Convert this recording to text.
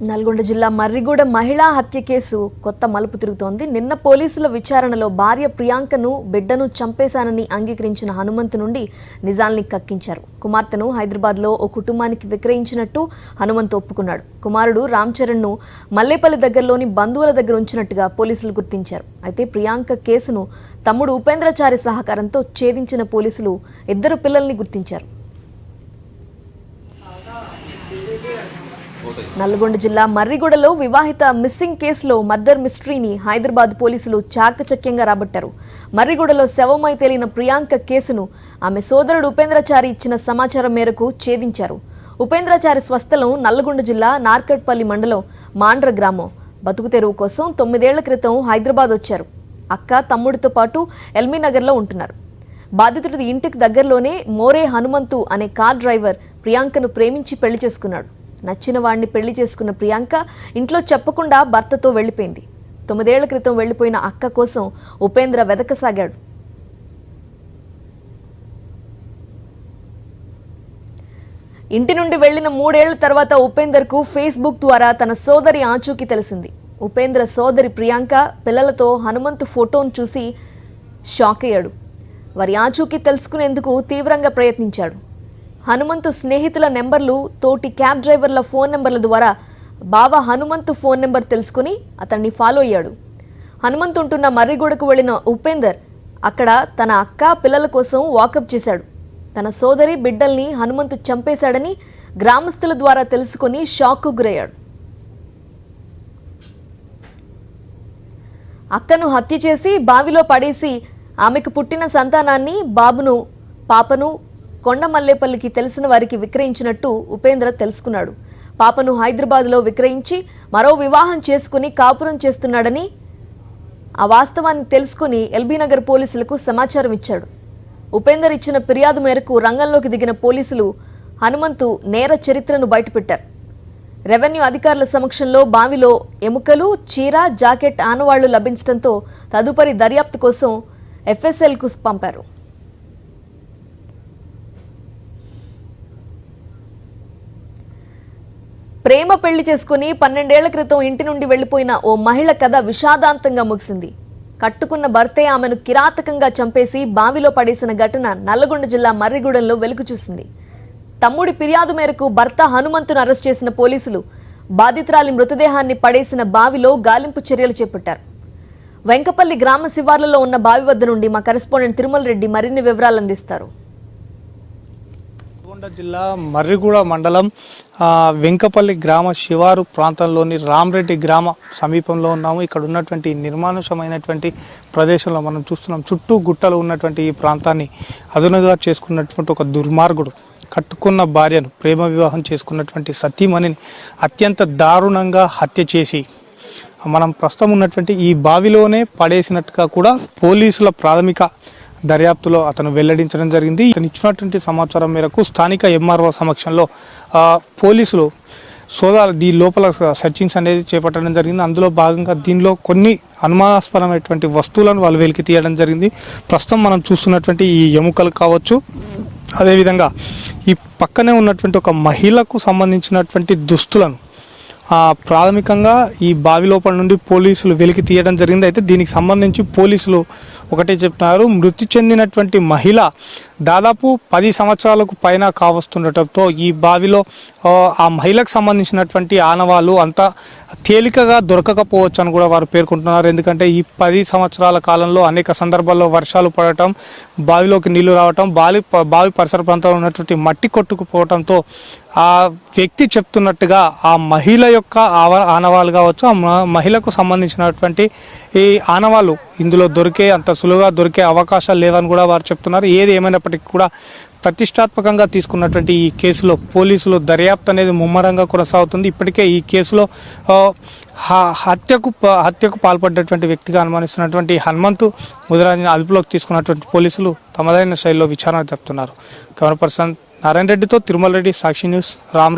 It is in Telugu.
నల్గొండ జిల్లా మర్రిగూడ మహిళా హత్య కేసు కొత్త మలుపు తిరుగుతోంది. నిన్న పోలీసుల విచారణలో భార్య ప్రియాంకను బిడ్డను చంపేశానని అంగీకరించిన హనుమంతు నుండి నిజాల్ని కక్కించారు. కుమార్తెను హైదరాబాద్లో ఓ కుటుంబానికి విక్రయించినట్టు హనుమంతు ఒప్పుకున్నాడు. కుమారుడు రామ్ చరణ్ను మల్లేపల్లి దగ్గరలోని బంధువుల దగ్గర ఉంచినట్టుగా పోలీసులు గుర్తించారు. అయితే ప్రియాంక కేసును తమ్ముడు ఉపేంద్రచారి సహకారంతో ఛేదించిన పోలీసులు ఇద్దరు పిల్లల్ని గుర్తించారు. నల్గొండ జిల్లా మర్రిగూడలో వివాహిత మిస్సింగ్ కేసులో మర్డర్ మిస్టరీని హైదరాబాద్ పోలీసులు చాకచక్యంగా రాబట్టారు. మర్రిగూడలో శవమై తేలిన ప్రియాంక కేసును ఆమె సోదరుడు ఉపేంద్రచారి ఇచ్చిన సమాచారం మేరకు ఛేదించారు. ఉపేంద్రచారి స్వస్థలం నల్గొండ జిల్లా నార్కట్పల్లి మండలం మాండ్ర గ్రామం. బతుకు తెరువు కోసం తొమ్మిదేళ్ళ క్రితం హైదరాబాద్ వచ్చారు. అక్క తమ్ముడితో పాటు ఎల్మీ నగర్లో ఉంటున్నారు. బాధితుడి ఇంటికి దగ్గరలోనే మోరే హనుమంతు అనే కార్ డ్రైవర్ ప్రియాంకను ప్రేమించి పెళ్ళి చేసుకున్నాడు. నచ్చిన వాడిని పెళ్ళి చేసుకున్న ప్రియాంక ఇంట్లో చెప్పకుండా భర్తతో వెళ్ళిపోయింది. తొమ్మిదేళ్ళ క్రితం వెళ్ళిపోయిన అక్క కోసం ఉపేంద్ర వెదకసాగాడు. ఇంటి నుండి వెళ్ళిన మూడేళ్ళ తర్వాత ఉపేందర్కు ఫేస్బుక్ ద్వారా తన సోదరి ఆచూకీ తెలిసింది. ఉపేంద్ర సోదరి ప్రియాంక పిల్లలతో హనుమంతు ఫోటోను చూసి షాక్ అయ్యాడు. వారి ఆచూకీ తెలుసుకునేందుకు తీవ్రంగా ప్రయత్నించాడు. హనుమంతు స్నేహితుల నెంబర్లు తోటి క్యాబ్ డ్రైవర్ల ఫోన్ నెంబర్ల ద్వారా బావ హనుమంతు ఫోన్ నెంబర్ తెలుసుకుని అతన్ని ఫాలో అయ్యాడు. హనుమంతు ఉంటున్న మర్రిగూడకు వెళ్ళిన ఉపేందర్ అక్కడ తన అక్క పిల్లల కోసం వాకప్ చేశాడు. తన సోదరి బిడ్డల్ని హనుమంతు చంపేశాడని గ్రామస్తుల ద్వారా తెలుసుకుని షాక్కు గురయ్యాడు. అక్కను హత్య చేసి బావిలో పడేసి ఆమెకు పుట్టిన సంతానాన్ని బాబును పాపను కొండమల్లేపల్లికి తెలిసిన వారికి విక్రయించినట్టు ఉపేంద్ర తెలుసుకున్నాడు. పాపను హైదరాబాద్లో విక్రయించి మరో వివాహం చేసుకుని కాపురం చేస్తున్నాడని ఆ వాస్తవాన్ని తెలుసుకుని ఎల్బీనగర్ పోలీసులకు సమాచారం ఇచ్చాడు. ఉపేందర్ ఇచ్చిన ఫిర్యాదు మేరకు రంగంలోకి దిగిన పోలీసులు హనుమంతు నేర చరిత్రను బయటపెట్టారు. రెవెన్యూ అధికారుల సమక్షంలో బావిలో ఎముకలు చీర జాకెట్ ఆనవాళ్ళు లభించడంతో తదుపరి దర్యాప్తు కోసం ఎఫ్ఎస్ఎల్కు పంపారు. ప్రేమ పెళ్ళి చేసుకుని పన్నెండేళ్ళ క్రితం ఇంటి నుండి వెళ్ళిపోయిన ఓ మహిళ కథ విషాదాంతంగా ముగిసింది. కట్టుకున్న భర్తే ఆమెను కిరాతకంగా చంపేసి బావిలో పడేసిన ఘటన నల్లగొండ జిల్లా మర్రిగూడెంలో వెలుగు చూసింది. తమ్ముడి ఫిర్యాదు మేరకు భర్త హనుమంతును అరెస్ట్ చేసిన పోలీసులు బాధితురాలి మృతదేహాన్ని పడేసిన బావిలో గాలింపు చర్యలు చేపట్టారు. వెంకపల్లి గ్రామ శివార్లలో ఉన్న బావి వద్ద నుండి మా కరెస్పాండెంట్ తిరుమల రెడ్డి మరిన్ని వివరాలు అందిస్తారు. నల్గొండ జిల్లా మర్రిగూడ మండలం వెంకపల్లి గ్రామ శివారు ప్రాంతంలోని రామరెడ్డి గ్రామ సమీపంలో ఉన్నాము. ఇక్కడ ఉన్నటువంటి నిర్మానుషమైనటువంటి ప్రదేశంలో మనం చూస్తున్నాం. చుట్టూ గుట్టలు ఉన్నటువంటి ఈ ప్రాంతాన్ని అదునుగా చేసుకున్నటువంటి ఒక దుర్మార్గుడు కట్టుకున్న భార్యను ప్రేమ వివాహం చేసుకున్నటువంటి సతీమణిని అత్యంత దారుణంగా హత్య చేసి మనం ప్రస్తుతం ఉన్నటువంటి ఈ బావిలోనే పడేసినట్టుగా కూడా పోలీసుల ప్రాథమిక దర్యాప్తులో అతను వెల్లడించడం జరిగింది. ఇతను ఇచ్చినటువంటి సమాచారం మేరకు స్థానిక ఎంఆర్ఓ సమక్షంలో పోలీసులు సోదాలు దీ లోపల సెర్చింగ్స్ అనేది చేపట్టడం జరిగింది. అందులో భాగంగా దీనిలో కొన్ని అనుమానాస్పదమైనటువంటి వస్తువులను వాళ్ళు వెలికి తీయడం జరిగింది. ప్రస్తుతం మనం చూస్తున్నటువంటి ఈ ఎముకలు కావచ్చు అదేవిధంగా ఈ పక్కనే ఉన్నటువంటి ఒక మహిళకు సంబంధించినటువంటి దుస్తులను ప్రాథమికంగా ఈ బావి లోపల నుండి పోలీసులు వెలికి తీయడం జరిగింది. అయితే దీనికి సంబంధించి పోలీసులు ఒకటే చెప్తున్నారు మృతి చెందినటువంటి మహిళ దాదాపు పది సంవత్సరాలకు పైన కావస్తుండటంతో ఈ బావిలో ఆ, మహిళకు సంబంధించినటువంటి ఆనవాళ్ళు అంత తేలికగా దొరకకపోవచ్చు అని కూడా వారు పేర్కొంటున్నారు. ఎందుకంటే ఈ పది సంవత్సరాల కాలంలో అనేక సందర్భాల్లో వర్షాలు పడటం బావిలోకి నీళ్ళు రావటం బావి బావి పరిసర ప్రాంతంలో ఉన్నటువంటి మట్టి కొట్టుకుపోవడంతో ఆ వ్యక్తి చెప్తున్నట్టుగా ఆ మహిళ యొక్క ఆవ ఆనవాళ్ళు కావచ్చు ఆ మహిళకు సంబంధించినటువంటి ఈ ఆనవాళ్ళు ఇందులో దొరికే అంత సులువుగా దొరికే అవకాశాలు లేవని కూడా వారు చెప్తున్నారు. ఏది ఏమైనప్పటికీ కూడా ప్రతిష్టాత్మకంగా తీసుకున్నటువంటి ఈ కేసులో పోలీసులు దర్యాప్తు అనేది ముమ్మరంగా కొనసాగుతుంది. ఇప్పటికే ఈ కేసులో హ- హత్యకు ప- హత్యకు పాల్పడ్డటువంటి వ్యక్తిగా అనుమానిస్తున్నటువంటి హనుమంతు ముదిరాజుని అదుపులోకి తీసుకున్నటువంటి పోలీసులు తమదైన శైలిలో విచారణ జరుపుతున్నారు. కెమెరా పర్సన్ నారాయణ రెడ్డితో తిరుమల రెడ్డి సాక్షి న్యూస్ రామ్